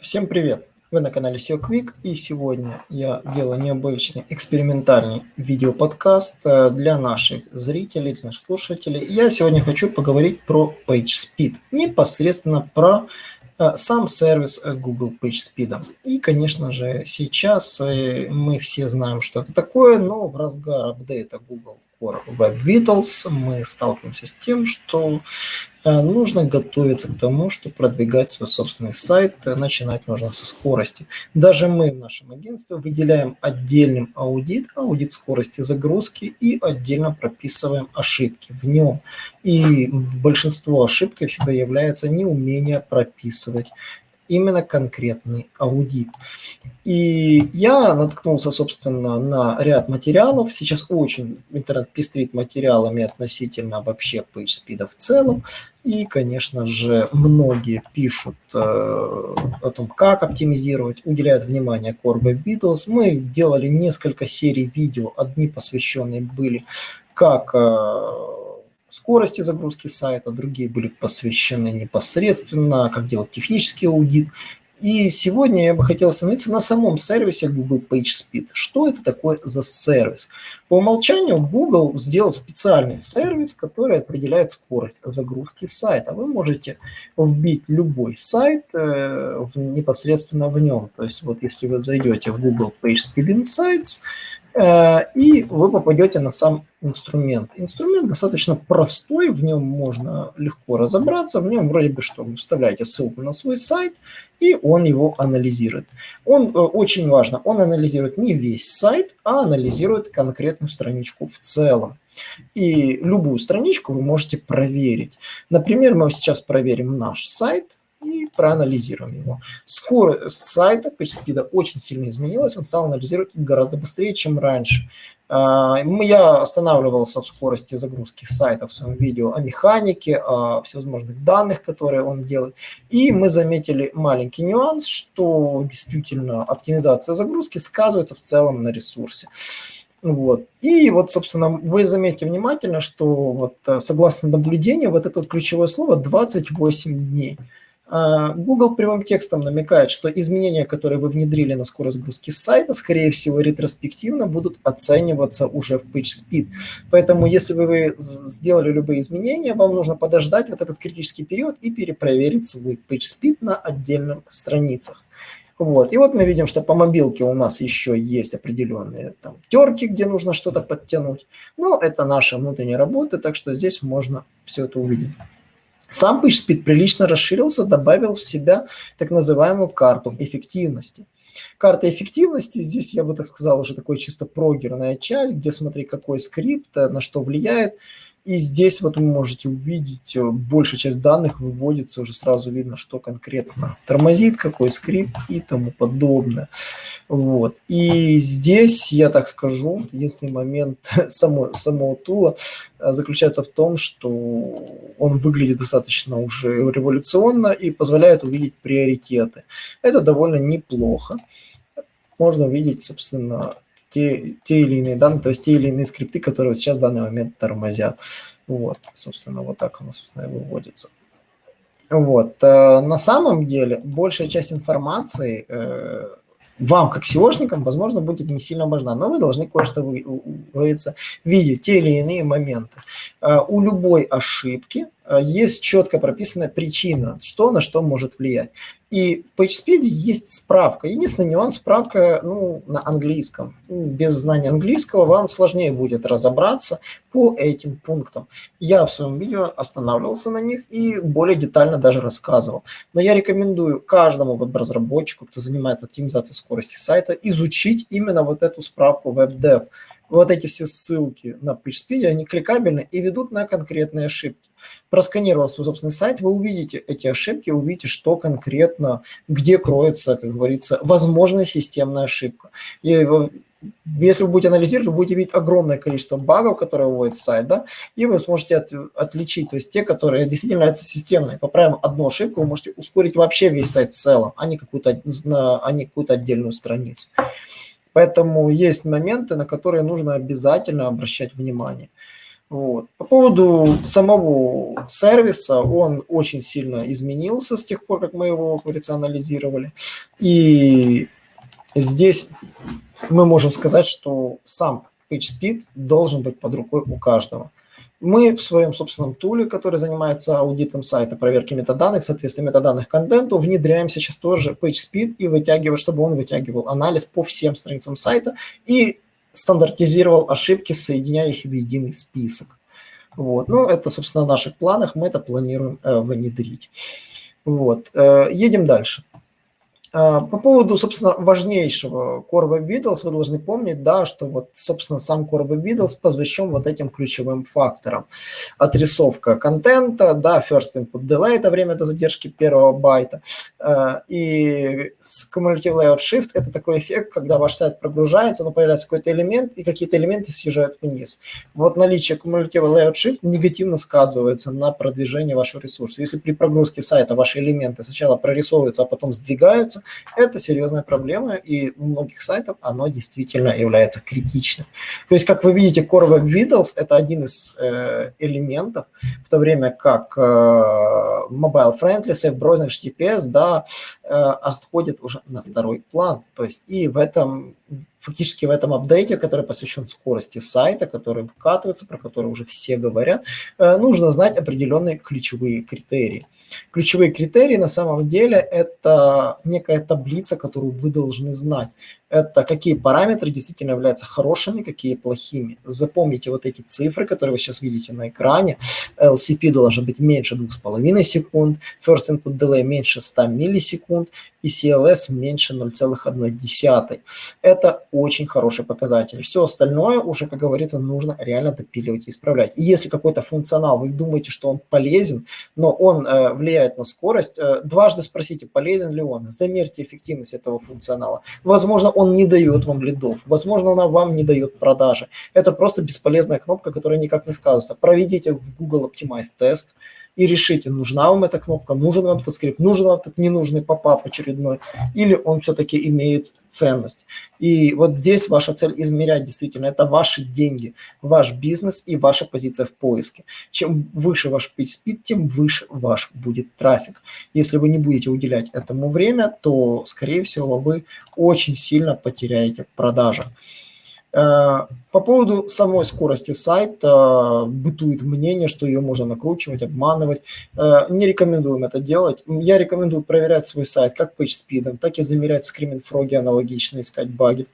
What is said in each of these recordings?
Всем привет! Вы на канале SEO Quick и сегодня я делаю необычный экспериментальный видеоподкаст э, для наших зрителей, для наших слушателей. Я сегодня хочу поговорить про PageSpeed, непосредственно про э, сам сервис Google PageSpeed. И, конечно же, сейчас э, мы все знаем, что это такое, но в разгар апдейта Google Core Web Vitals мы сталкиваемся с тем, что Э, нужно готовиться к тому, что продвигать свой собственный сайт, э, начинать нужно со скорости. Даже мы в нашем агентстве выделяем отдельным аудит, аудит скорости загрузки и отдельно прописываем ошибки в нем. И большинство ошибок всегда является неумение прописывать именно конкретный аудит. И я наткнулся, собственно, на ряд материалов. Сейчас очень интернет пестрит материалами относительно вообще PageSpeed в целом. И, конечно же, многие пишут э, о том, как оптимизировать, уделяют внимание Core Web Vitals. Мы делали несколько серий видео, одни посвященные были, как э, скорости загрузки сайта, другие были посвящены непосредственно, как делать технический аудит. И сегодня я бы хотел остановиться на самом сервисе Google PageSpeed. Что это такое за сервис? По умолчанию Google сделал специальный сервис, который определяет скорость загрузки сайта. Вы можете вбить любой сайт э, непосредственно в нем. То есть вот если вы зайдете в Google PageSpeed Insights, и вы попадете на сам инструмент. Инструмент достаточно простой, в нем можно легко разобраться, в нем вроде бы что, вы вставляете ссылку на свой сайт, и он его анализирует. Он э, очень важно, он анализирует не весь сайт, а анализирует конкретную страничку в целом. И любую страничку вы можете проверить. Например, мы сейчас проверим наш сайт – и проанализируем его. Скорость сайта PageSpeed очень сильно изменилась, он стал анализировать гораздо быстрее, чем раньше. А, я останавливался в скорости загрузки сайта в своем видео о механике, о всевозможных данных, которые он делает. И мы заметили маленький нюанс, что действительно оптимизация загрузки сказывается в целом на ресурсе. Вот. И вот, собственно, вы заметите внимательно, что вот э, согласно наблюдению, вот это вот ключевое слово 28 дней – Google прямым текстом намекает, что изменения, которые вы внедрили на скорость загрузки сайта, скорее всего, ретроспективно будут оцениваться уже в PageSpeed. Поэтому, если вы сделали любые изменения, вам нужно подождать вот этот критический период и перепроверить свой PageSpeed на отдельных страницах. Вот. И вот мы видим, что по мобилке у нас еще есть определенные там терки, где нужно что-то подтянуть. Но это наша внутренняя работа, так что здесь можно все это увидеть. Сам PageSpeed прилично расширился, добавил в себя так называемую карту эффективности. Карта эффективности, здесь я бы так сказал, уже такой чисто прогерная часть, где смотри, какой скрипт, на что влияет, и здесь вот вы можете увидеть, э, большая часть данных выводится, уже сразу видно, что конкретно тормозит, какой скрипт и тому подобное. Вот. И здесь, я так скажу, единственный момент само, самого тула э, заключается в том, что он выглядит достаточно уже революционно и позволяет увидеть приоритеты. Это довольно неплохо. Можно увидеть, собственно, те, те или иные данные, то есть те или иные скрипты, которые сейчас в данный момент тормозят. Вот, собственно, вот так оно, собственно, и выводится. Вот. Э, на самом деле, большая часть информации э, вам, как SEOшникам, возможно, будет не сильно важна, но вы должны кое-что, говорится, видеть те или иные моменты. Э, у любой ошибки есть четко прописанная причина, что на что может влиять. И в PageSpeed есть справка. Единственный нюанс – справка ну, на английском. Без знания английского вам сложнее будет разобраться по этим пунктам. Я в своем видео останавливался на них и более детально даже рассказывал. Но я рекомендую каждому веб-разработчику, кто занимается оптимизацией скорости сайта, изучить именно вот эту справку WebDev. Вот эти все ссылки на PageSpeed, они кликабельны и ведут на конкретные ошибки просканировав свой собственный сайт, вы увидите эти ошибки, увидите, что конкретно, где кроется, как говорится, возможная системная ошибка. И если вы будете анализировать, вы будете видеть огромное количество багов, которые выводит сайт, да, и вы сможете от, отличить, то есть те, которые действительно являются системными. Поправим одну ошибку, вы можете ускорить вообще весь сайт в целом, а не какую-то, а не какую-то отдельную страницу. Поэтому есть моменты, на которые нужно обязательно обращать внимание. Вот. По поводу самого сервиса, он очень сильно изменился с тех пор, как мы его, как. И здесь мы можем сказать, что сам PageSpeed должен быть под рукой у каждого. Мы в своем собственном туле, который занимается аудитом сайта, проверки метаданных, соответственно, метаданных контенту, внедряем сейчас тоже PageSpeed и вытягиваем, чтобы он вытягивал анализ по всем страницам сайта и стандартизировал ошибки, соединяя их в единый список. Вот. Ну, это, собственно, в наших планах, мы это планируем э, внедрить. Вот. Э, едем дальше. А, по поводу, собственно, важнейшего Web Vitals, вы должны помнить, да, что вот, собственно, сам Web Vitals посвящен вот этим ключевым факторам. Отрисовка контента, да, first input delay – это время до задержки первого байта. А, и cumulative layout shift – это такой эффект, когда ваш сайт прогружается, но появляется какой-то элемент, и какие-то элементы съезжают вниз. Вот наличие cumulative layout shift негативно сказывается на продвижении вашего ресурса. Если при прогрузке сайта ваши элементы сначала прорисовываются, а потом сдвигаются, это серьезная проблема, и у многих сайтов оно действительно является критичным. То есть, как вы видите, Core Web Vitals – это один из э, элементов, в то время как э, Mobile Friendly, Safe Browsing, HTTPS, да, э, отходит уже на второй план. То есть, и в этом фактически в этом апдейте, который посвящен скорости сайта, который выкатывается, про который уже все говорят, э, нужно знать определенные ключевые критерии. Ключевые критерии на самом деле это некая таблица, которую вы должны знать это какие параметры действительно являются хорошими, какие плохими. Запомните вот эти цифры, которые вы сейчас видите на экране. LCP должен быть меньше 2,5 секунд, First Input Delay меньше 100 миллисекунд и CLS меньше 0,1. Это очень хороший показатель. Все остальное уже, как говорится, нужно реально допиливать и исправлять. И если какой-то функционал, вы думаете, что он полезен, но он э, влияет на скорость, э, дважды спросите, полезен ли он, замерьте эффективность этого функционала. Возможно, он не дает вам лидов, возможно, она вам не дает продажи. Это просто бесполезная кнопка, которая никак не сказывается. Проведите в Google Optimize тест и решите, нужна вам эта кнопка, нужен вам этот скрипт, нужен вам этот ненужный попап очередной, или он все-таки имеет ценность. И вот здесь ваша цель измерять действительно, это ваши деньги, ваш бизнес и ваша позиция в поиске. Чем выше ваш PageSpeed, тем выше ваш будет трафик. Если вы не будете уделять этому время, то, скорее всего, вы очень сильно потеряете в продажах. Э, по поводу самой скорости сайта бытует мнение, что ее можно накручивать, обманывать. Э, не рекомендуем это делать. Я рекомендую проверять свой сайт как PageSpeed, так и замерять в Frog аналогично, искать баги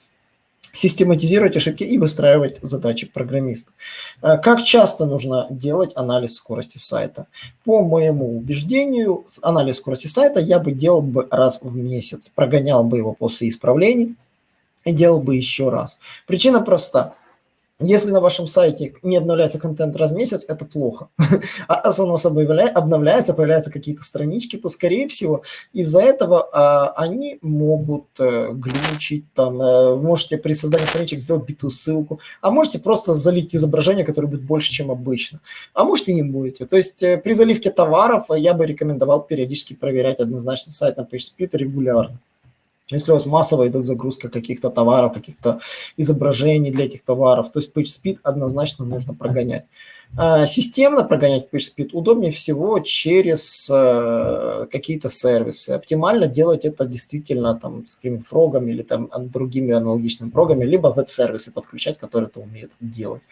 систематизировать ошибки и выстраивать задачи программистов. Э, как часто нужно делать анализ скорости сайта? По моему убеждению, анализ скорости сайта я бы делал бы раз в месяц, прогонял бы его после исправлений, и делал бы еще раз. Причина проста. Если на вашем сайте не обновляется контент раз в месяц, это плохо. А раз он у вас обновляется, появляются какие-то странички, то, скорее всего, из-за этого а, они могут а, глючить. Там, а, можете при создании страничек сделать битую ссылку, а можете просто залить изображение, которое будет больше, чем обычно. А может и не будете. То есть э, при заливке товаров я бы рекомендовал периодически проверять однозначно сайт на PageSpeed регулярно. Если у вас массово идет загрузка каких-то товаров, каких-то изображений для этих товаров, то есть PageSpeed однозначно нужно прогонять. А, системно прогонять PageSpeed удобнее всего через э, какие-то сервисы. Оптимально делать это действительно там с Frog или там другими аналогичными прогами, либо веб-сервисы подключать, которые это умеют делать.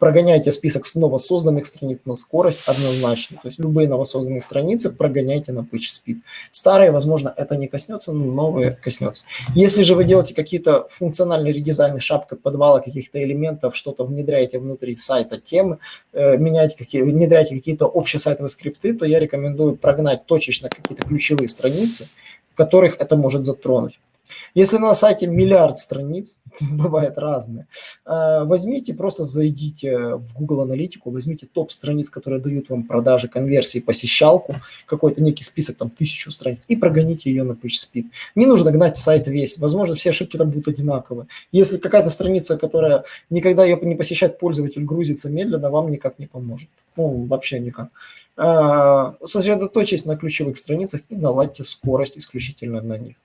Прогоняйте список с новосозданных страниц на скорость однозначно. То есть любые новосозданные страницы прогоняйте на PageSpeed. Старые, возможно, это не коснется, но новые коснется. Если же вы делаете какие-то функциональные редизайны, шапка подвала каких-то элементов, что-то внедряете внутри сайта темы, э, Э, менять какие, внедряете какие-то общесайтовые скрипты, то я рекомендую прогнать точечно какие-то ключевые страницы, в которых это может затронуть. Если на сайте миллиард страниц, бывает разные, э, возьмите, просто зайдите в Google Аналитику, возьмите топ страниц, которые дают вам продажи, конверсии, посещалку, какой-то некий список, там, тысячу страниц, и прогоните ее на PageSpeed. Не нужно гнать сайт весь, возможно, все ошибки там будут одинаковые. Если какая-то страница, которая никогда ее не посещает пользователь, грузится медленно, вам никак не поможет. Ну, вообще никак. Э, сосредоточьтесь на ключевых страницах и наладьте скорость исключительно на них.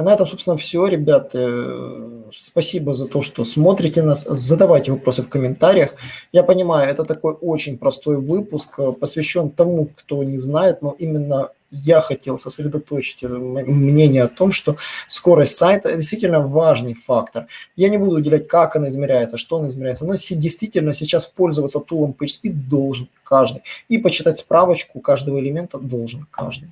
А на этом, собственно, все, ребят. Э, спасибо за то, что смотрите нас. Задавайте вопросы в комментариях. Я понимаю, это такой очень простой выпуск, э, посвящен тому, кто не знает, но именно я хотел сосредоточить мнение о том, что скорость сайта действительно важный фактор. Я не буду уделять, как она измеряется, что она измеряется, но действительно сейчас пользоваться тулом PageSpeed должен каждый. И почитать справочку каждого элемента должен каждый.